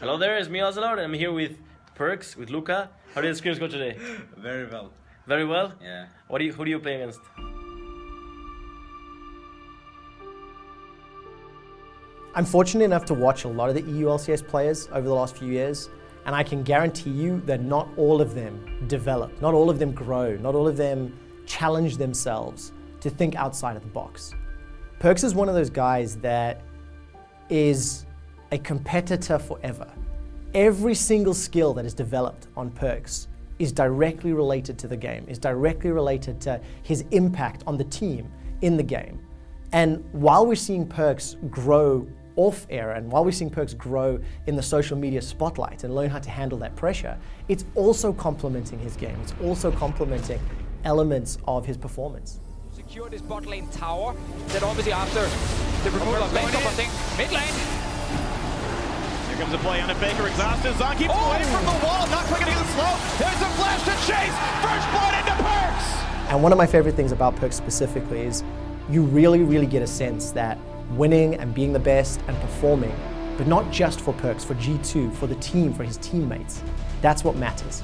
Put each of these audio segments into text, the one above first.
Hello there, it's me Ocelot, and I'm here with Perkz, with Luka. How did the scrims go today? Very well. Very well? Yeah. What do you, who do you play against? I'm fortunate enough to watch a lot of the EU LCS players over the last few years, and I can guarantee you that not all of them develop, not all of them grow, not all of them challenge themselves to think outside of the box. Perkz is one of those guys that is a competitor forever. Every single skill that is developed on Perkz is directly related to the game, is directly related to his impact on the team in the game. And while we're seeing Perkz grow off air and while we're seeing Perkz grow in the social media spotlight and learn how to handle that pressure, it's also complementing his game. It's also complementing elements of his performance. Secured his bot lane tower, then obviously after the removal of top, I think mid lane. Comes a play on it, Baker exhausted, Zon keeps Oh! away from the wall, not quick enough to the slow. There's a flash to chase, first blood into Perkz! And one of my favorite things about Perkz specifically is you really, really get a sense that winning and being the best and performing, but not just for Perkz, for G2, for the team, for his teammates, that's what matters.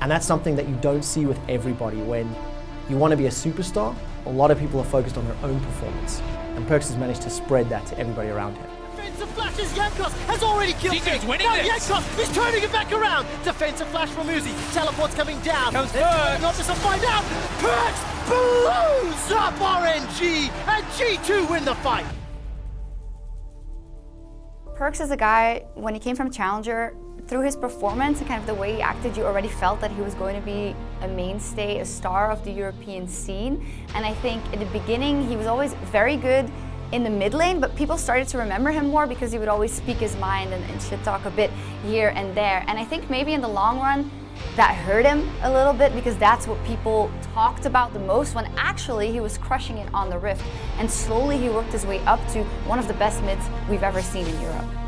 And that's something that you don't see with everybody when you want to be a superstar, a lot of people are focused on their own performance. And Perkz has managed to spread that to everybody around him. Defensive flashes, Jankos has already killed G2's him. winning now this. Jankos is turning it back around. Defensive flash from Uzi. Teleport's coming down. Comes They're Perkz. Not just to find out. Perkz blows up RNG and G2 win the fight. Perkz is a guy, when he came from Challenger, through his performance and kind of the way he acted, you already felt that he was going to be a mainstay, a star of the European scene. And I think in the beginning, he was always very good in the mid lane, but people started to remember him more because he would always speak his mind and, and shit talk a bit here and there. And I think maybe in the long run, that hurt him a little bit because that's what people talked about the most when actually he was crushing it on the Rift. And slowly he worked his way up to one of the best mids we've ever seen in Europe.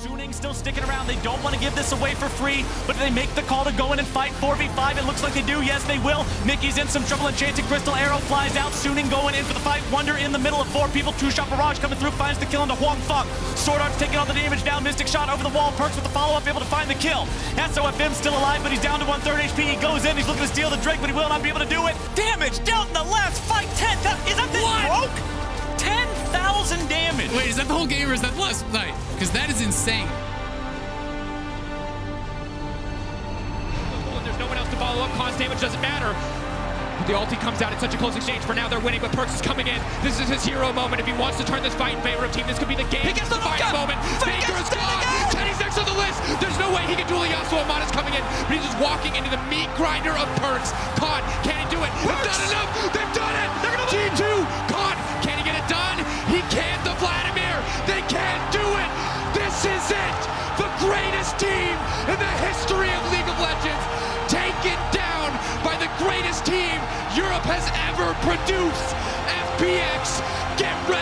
Suning still sticking around. They don't want to give this away for free, but do they make the call to go in and fight 4v5? It looks like they do. Yes, they will. Mickey's in some trouble. Enchanted Crystal Arrow flies out. Suning going in for the fight. Wunder in the middle of four people. Two shot barrage coming through. Finds the kill into Huanfeng. Sword Art's taking all the damage now. Mystic shot over the wall. Perkz with the follow up, able to find the kill. SOFM still alive, but he's down to one third HP. He goes in. He's looking to steal the Drake, but he will not be able to do it. Damage dealt in the last fight. 10. That, is that this broke? 10,000 damage. Wait, is that the whole game or is that the last night? Because that is insane. There's no one else to follow up. Cost damage doesn't matter. The ulti comes out. It's such a close exchange. For now, they're winning, but Perkz is coming in. This is his hero moment. If he wants to turn this fight in favor of team, this could be the game. He gets the defining knockout. moment. Vegas Baker is gone. again. Teddy's next on the list. There's no way he can duel Yasuo. Amana's coming in, but he's just walking into the meat grinder of Perkz. Con, can he do it? It's not enough. They've done it. They're gonna G2. Produced. FPX, get ready.